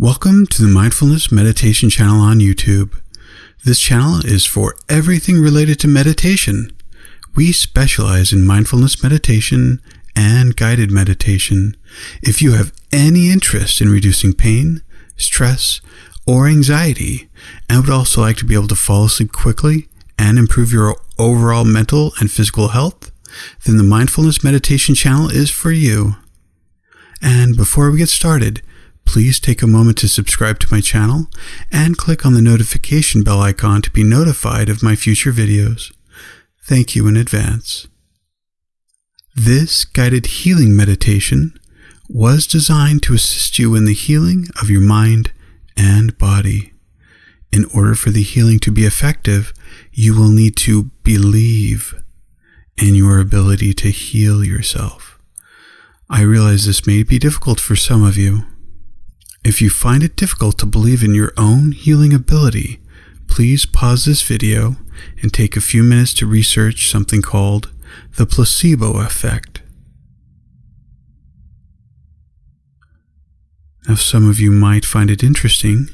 Welcome to the Mindfulness Meditation channel on YouTube. This channel is for everything related to meditation. We specialize in mindfulness meditation and guided meditation. If you have any interest in reducing pain, stress, or anxiety, and would also like to be able to fall asleep quickly and improve your overall mental and physical health, then the Mindfulness Meditation channel is for you. And before we get started, please take a moment to subscribe to my channel and click on the notification bell icon to be notified of my future videos. Thank you in advance. This guided healing meditation was designed to assist you in the healing of your mind and body. In order for the healing to be effective, you will need to believe in your ability to heal yourself. I realize this may be difficult for some of you. If you find it difficult to believe in your own healing ability, please pause this video and take a few minutes to research something called the placebo effect. Now, some of you might find it interesting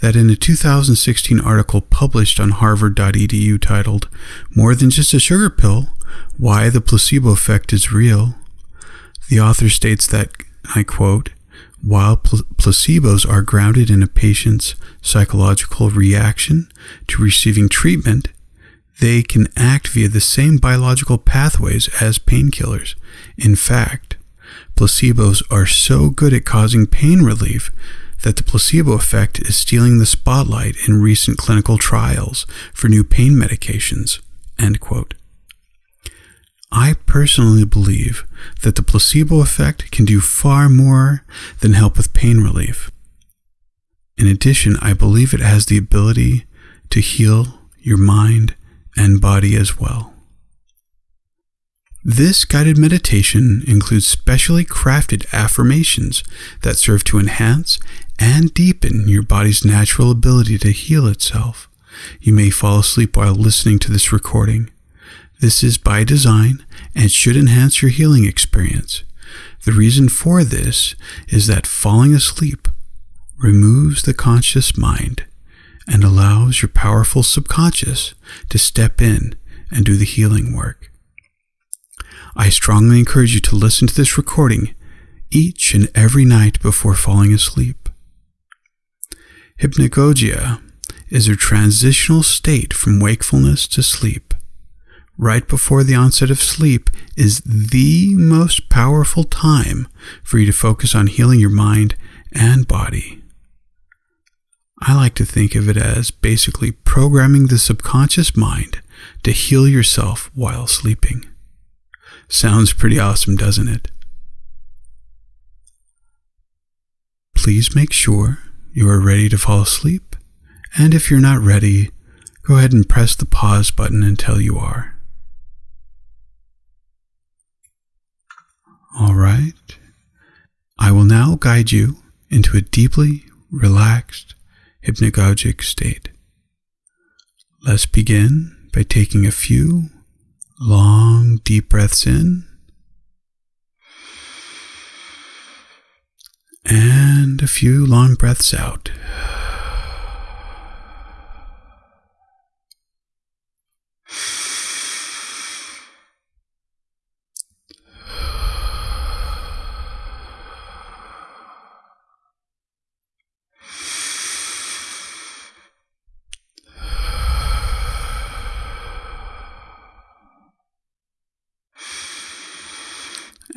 that in a 2016 article published on harvard.edu titled More Than Just a Sugar Pill Why the Placebo Effect is Real, the author states that, I quote, while pl- placebos are grounded in a patient's psychological reaction to receiving treatment, they can act via the same biological pathways as painkillers. In fact, placebos are so good at causing pain relief that the placebo effect is stealing the spotlight in recent clinical trials for new pain medications. End quote. I personally believe that the placebo effect can do far more than help with pain relief. In addition, I believe it has the ability to heal your mind and body as well. This guided meditation includes specially crafted affirmations that serve to enhance and deepen your body's natural ability to heal itself. You may fall asleep while listening to this recording. This is by design and should enhance your healing experience. The reason for this is that falling asleep removes the conscious mind and allows your powerful subconscious to step in and do the healing work. I strongly encourage you to listen to this recording each and every night before falling asleep. Hypnagogia is a transitional state from wakefulness to sleep. Right before the onset of sleep is the most powerful time for you to focus on healing your mind and body. I like to think of it as basically programming the subconscious mind to heal yourself while sleeping. Sounds pretty awesome, doesn't it? Please make sure you are ready to fall asleep, and if you're not ready, go ahead and press the pause button until you are. All right. I will now guide you into a deeply relaxed hypnagogic state. Let's begin by taking a few long, deep breaths in and a few long breaths out.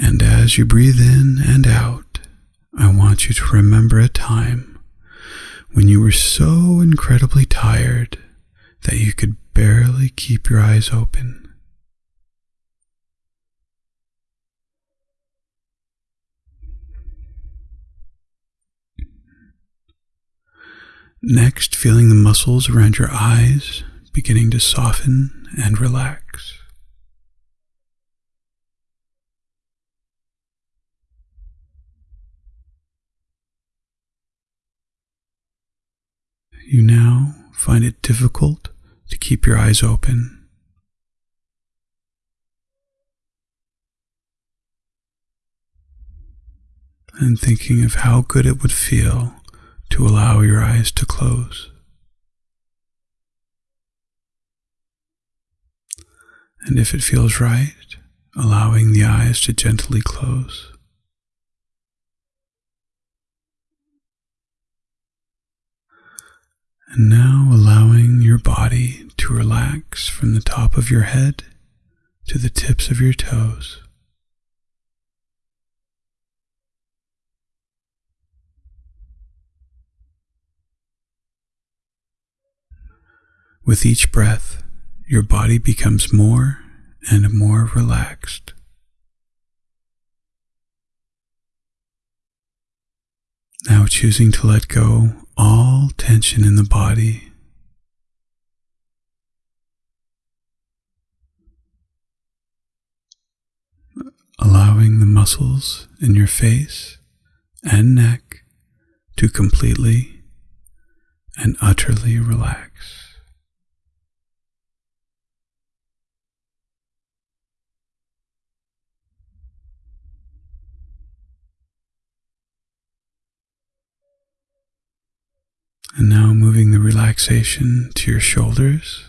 And as you breathe in and out, I want you to remember a time when you were so incredibly tired that you could barely keep your eyes open. Next, feeling the muscles around your eyes beginning to soften and relax. You now find it difficult to keep your eyes open. And thinking of how good it would feel to allow your eyes to close. And if it feels right, allowing the eyes to gently close. And now allowing your body to relax from the top of your head to the tips of your toes. With each breath, your body becomes more and more relaxed. Now choosing to let go all tension in the body. Allowing the muscles in your face and neck to completely and utterly relax. And now moving the relaxation to your shoulders.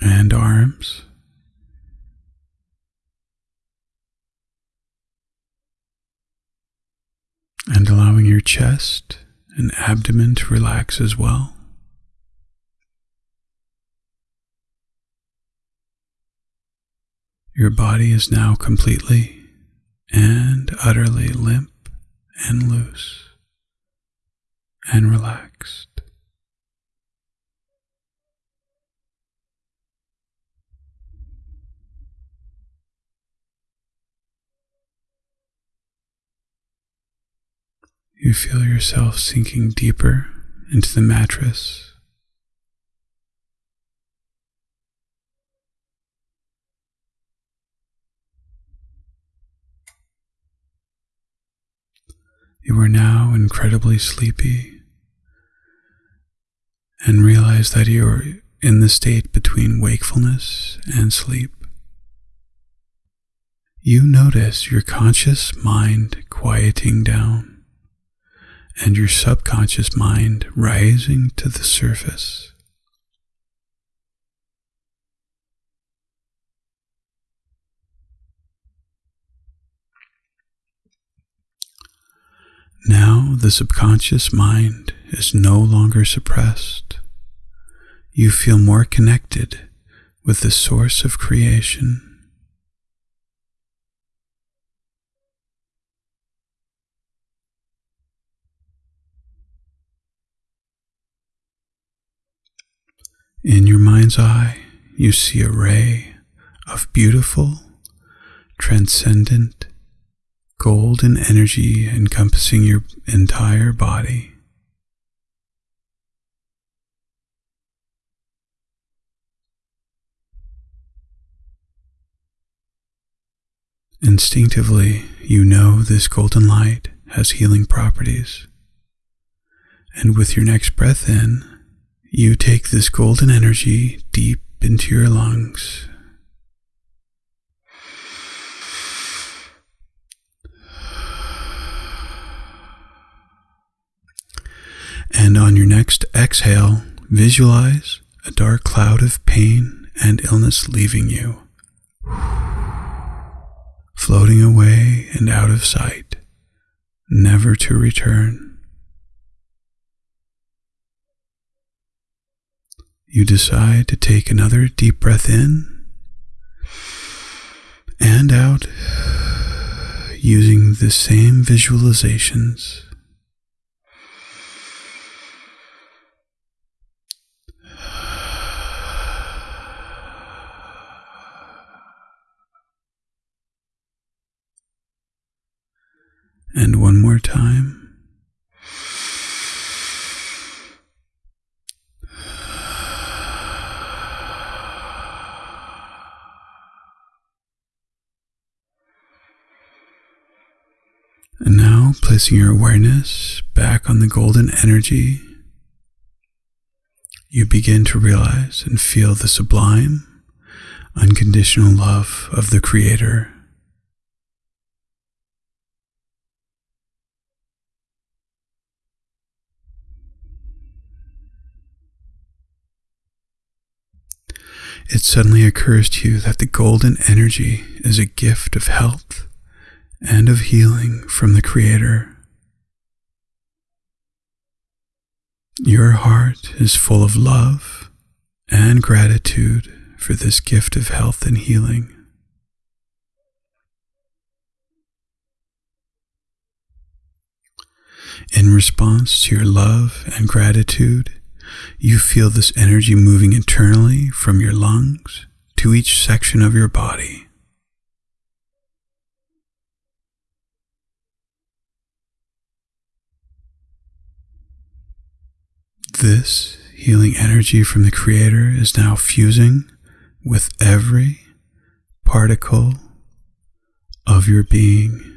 And arms. And allowing your chest and abdomen to relax as well. Your body is now completely and utterly limp and loose and relaxed. You feel yourself sinking deeper into the mattress You are now incredibly sleepy and realize that you are in the state between wakefulness and sleep. You notice your conscious mind quieting down and your subconscious mind rising to the surface. Now the subconscious mind is no longer suppressed. You feel more connected with the source of creation. In your mind's eye, you see a ray of beautiful, transcendent golden energy encompassing your entire body. Instinctively, you know this golden light has healing properties. And with your next breath in, you take this golden energy deep into your lungs And on your next exhale, visualize a dark cloud of pain and illness leaving you, floating away and out of sight, never to return. You decide to take another deep breath in and out using the same visualizations. And one more time. And now placing your awareness back on the golden energy, you begin to realize and feel the sublime, unconditional love of the Creator it suddenly occurs to you that the golden energy is a gift of health and of healing from the Creator. Your heart is full of love and gratitude for this gift of health and healing. In response to your love and gratitude, you feel this energy moving internally from your lungs to each section of your body. This healing energy from the Creator is now fusing with every particle of your being.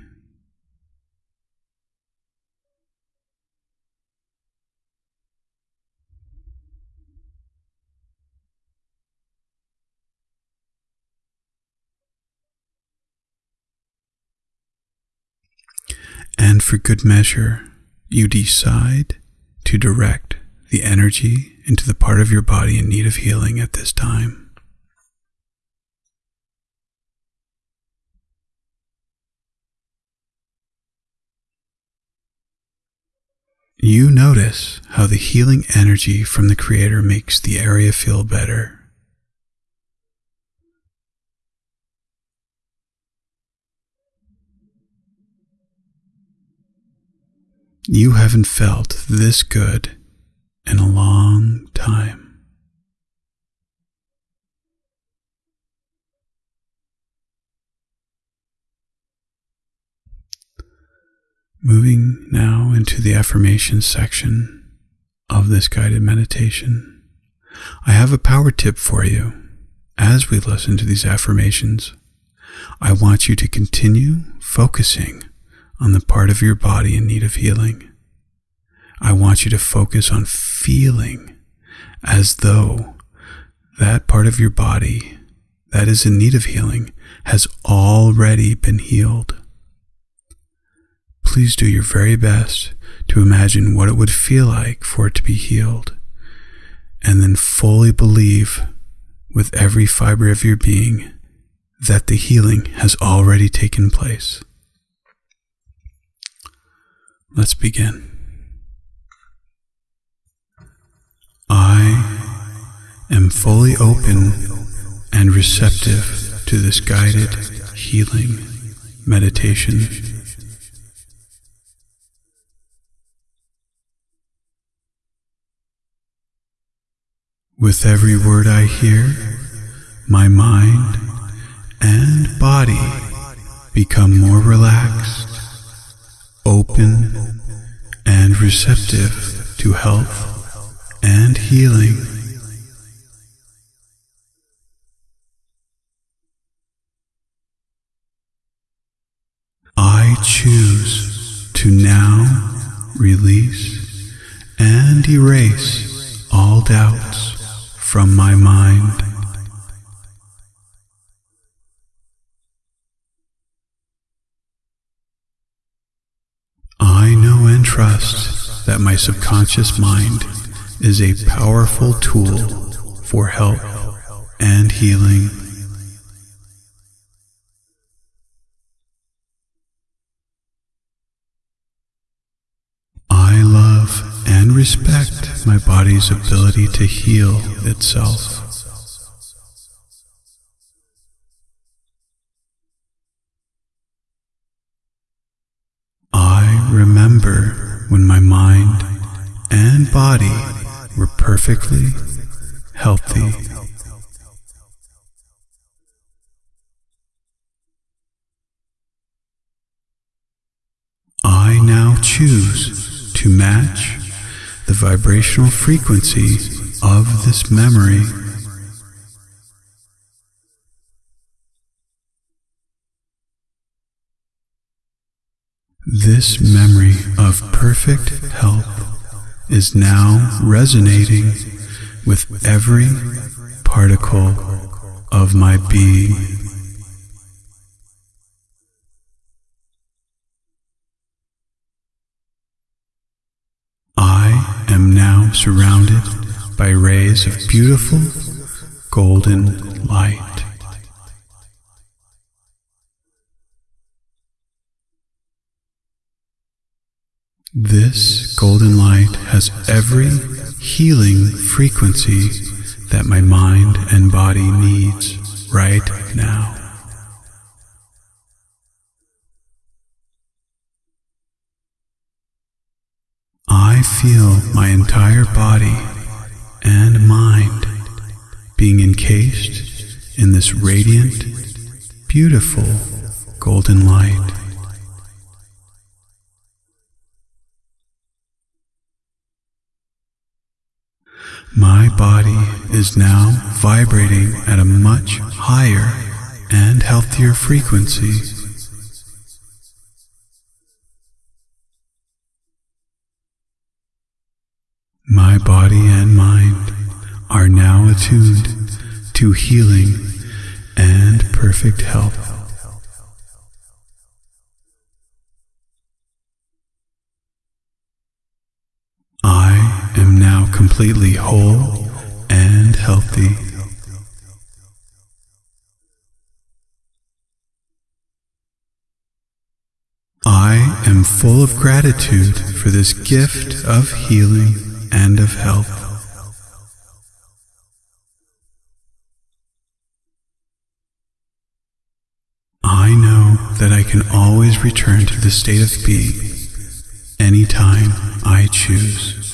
And for good measure, you decide to direct the energy into the part of your body in need of healing at this time. You notice how the healing energy from the Creator makes the area feel better. You haven't felt this good in a long time. Moving now into the affirmation section of this guided meditation, I have a power tip for you. As we listen to these affirmations, I want you to continue focusing on the part of your body in need of healing. I want you to focus on feeling as though that part of your body that is in need of healing has already been healed. Please do your very best to imagine what it would feel like for it to be healed, and then fully believe with every fiber of your being that the healing has already taken place. Let's begin. I am fully open and receptive to this guided healing meditation. With every word I hear, my mind and body become more relaxed open and receptive to health and healing. I choose to now release and erase all doubts from my mind. Trust that my subconscious mind is a powerful tool for help and healing. I love and respect my body's ability to heal itself. When my mind and body were perfectly healthy. I now choose to match the vibrational frequency of this memory This memory of perfect health is now resonating with every particle of my being. I am now surrounded by rays of beautiful golden light. This golden light has every healing frequency that my mind and body needs right now. I feel my entire body and mind being encased in this radiant, beautiful golden light. My body is now vibrating at a much higher and healthier frequency. My body and mind are now attuned to healing and perfect health. I now completely whole and healthy. I am full of gratitude for this gift of healing and of health. I know that I can always return to the state of being anytime I choose.